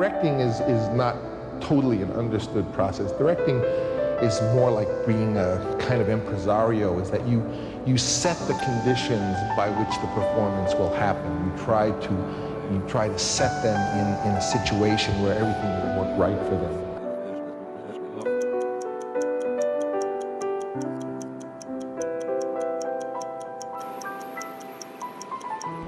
directing is, is not totally an understood process. Directing is more like being a kind of impresario, is that you, you set the conditions by which the performance will happen. You try to, you try to set them in, in a situation where everything will work right for them.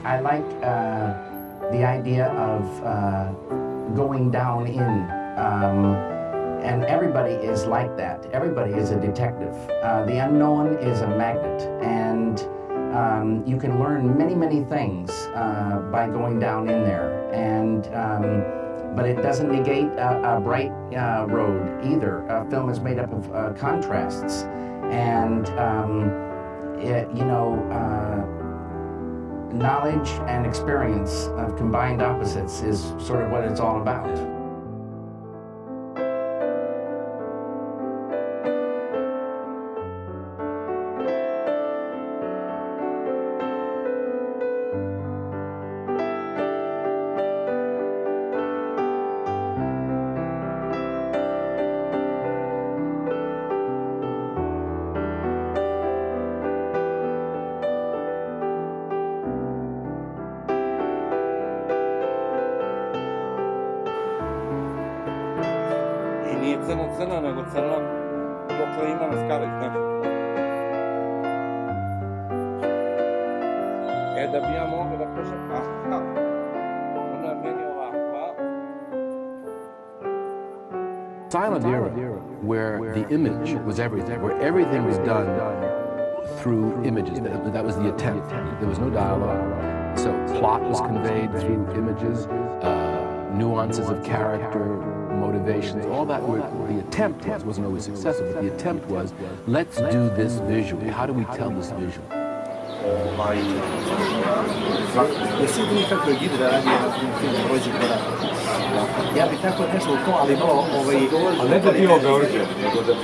I like uh, the idea of uh, going down in, um, and everybody is like that. Everybody is a detective. Uh, the unknown is a magnet, and um, you can learn many, many things uh, by going down in there. And um, but it doesn't negate a, a bright uh, road either. A film is made up of uh, contrasts, and um, it, you know knowledge and experience of combined opposites is sort of what it's all about. Nije crno-crno, nego crno dokle ima na znaš. E, da bi ja mogao da kažem, aha, ona je meni ovakva. Silent era, where the image was everything, where everything was done through images. That, that was the attempt. There was no dialogue. So plot was conveyed through images, uh, nuances of character, motivations, all that were, the attempt was, wasn't always successful, but the attempt was, let's do this visually. How do we tell this visually? jedan film Rođi korak? Ja bih tako nešto u to, ali ovaj... Ali ne da nego da.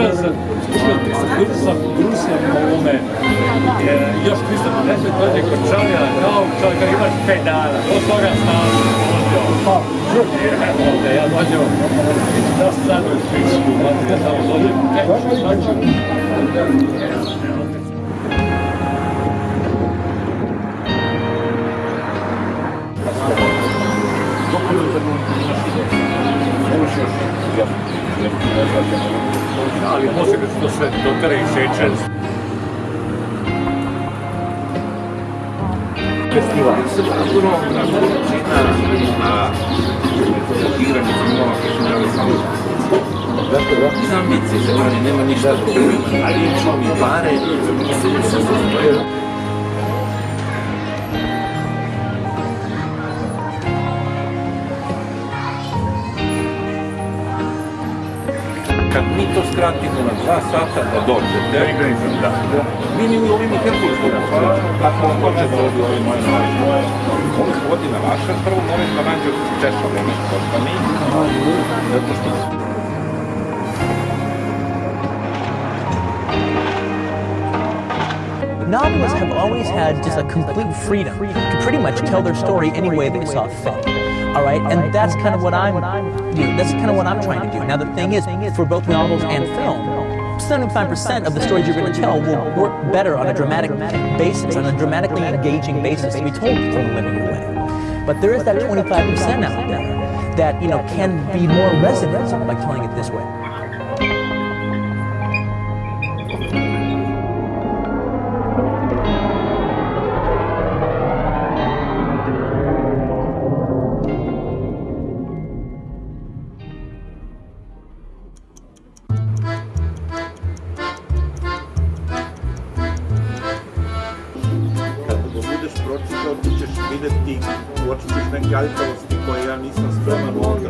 Sutra za Kursa Brusa ovome, još mislim da nešto dođe kod čovjela, kao čovjeka imaš 5 dana, od toga stalo, pa, ovdje, ja dođem, da sad u Švičku, ja samo dođem, kaj, šta ću? Dokumentarno, ja ali može da se to sve dotere i šećer. Festival. Sigurno, na na igranje filmova, koji su dali samo Znam, bici se nema ništa drugo. Ali je čuo mi pare, mislim se kad mi to skratimo na dva sata da dođete, mi ni u ovim vaša, prvo morate da nađe zato što novelists have always had just a complete freedom to pretty much tell their story any way they saw fit. All right, and that's kind of what I'm doing. That's kind of what I'm trying to do. Now the thing is, for both novels and film, 75% of the stories you're going to tell will work better on a dramatic basis, on a dramatically engaging basis to be told from a linear way. But there is that 25% out there that you know can be more resonant by telling it this way. longa.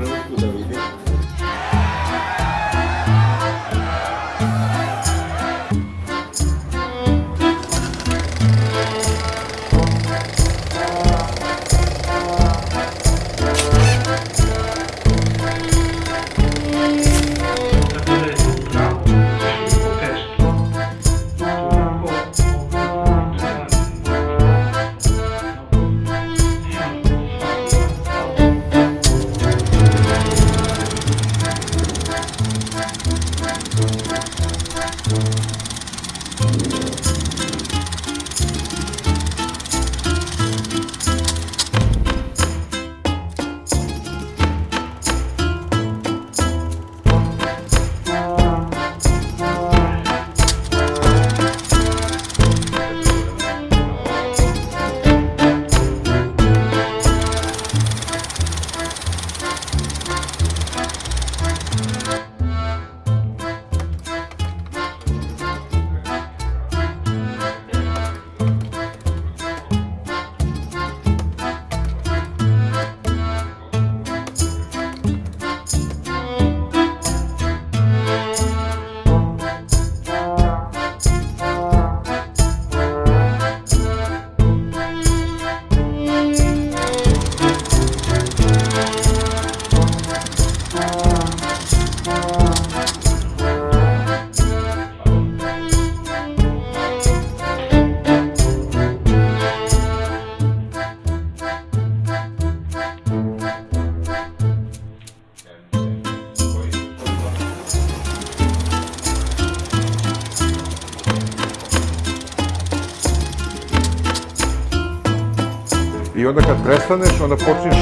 I onda kad prestaneš, onda počneš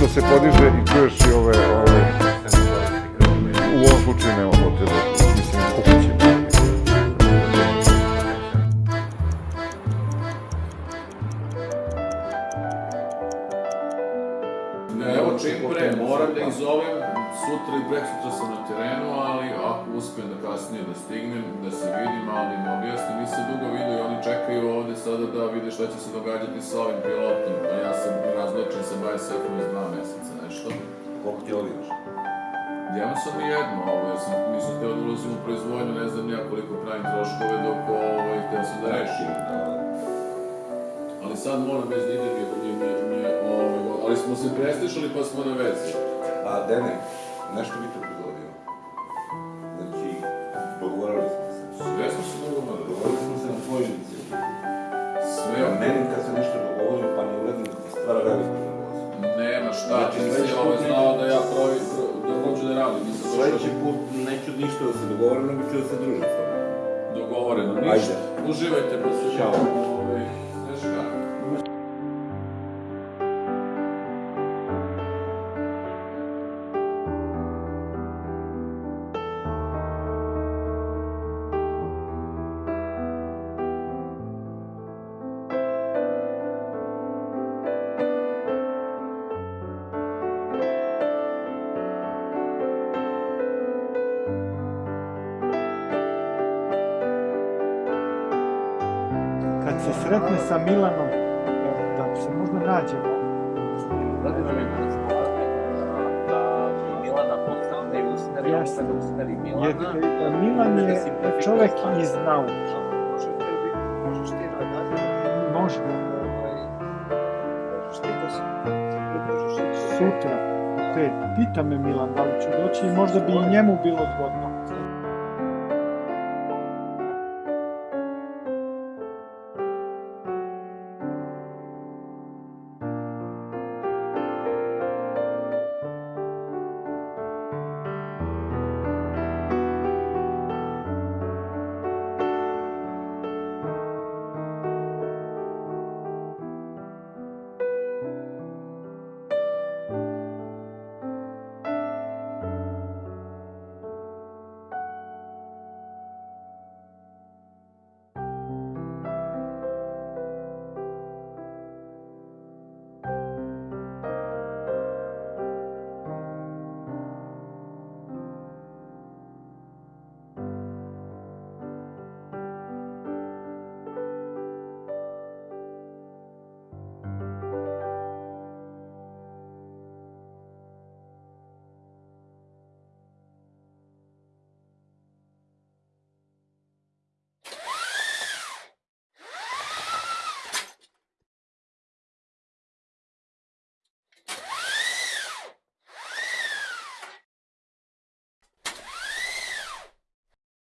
da se podiže i čuješ i ove, ove u ovom slučaju nema potrebe, mislim, kukuće. Evo čim pre, moram da ih zovem, sutra i preksutra sam na terenu, ali ako uspijem da kasnije da stignem, da se vidim, ali im objasnim, nisam dugo vidio i oni čekaju ovde sada da vide šta će se događati sa ovim pilotom, a ja sam razločen sa BSF-om iz dva meseca, nešto. Koliko ti ovi još? Ja sam i jedno ovo, ja sam, nisam htio da ulazim u proizvodnju, ne znam ja koliko pravim troškove dok ovo i htio sam da rešim. Ali sad moram bez da idem jer mi, mi, mi, ali smo se preslišali pa smo na vezi. A, Dene, nešto bi te prigodio. Znači, dogovorili smo se. Sve smo se dogovorili. Dogovorili smo se na tvoju inicijativu. Sve, Ja meni kad se nešto dogovorim pa ne uradim, stvara veliku nervozu. nema šta, Znači, ti si sledeći ovo put znao da ja pravi, da hoću da radim, Sljedeći put neću ništa da se dogovorim, nego ću da se družim s tobom. dogovoreno, Ajde. ništa. Uživajte, pa Ćao. kad se sretne sa Milanom, da se možda nađemo. Znate da mi da Milana postavne i usmeri, Jasne. da usmeri Milana. Jer, e, Milan da je čovek iz nauke. Možeš ti da nađemo? Može. Možeš ti da se... Sutra. Te, pita me Milan da li ću doći i možda bi i njemu bilo zgodno.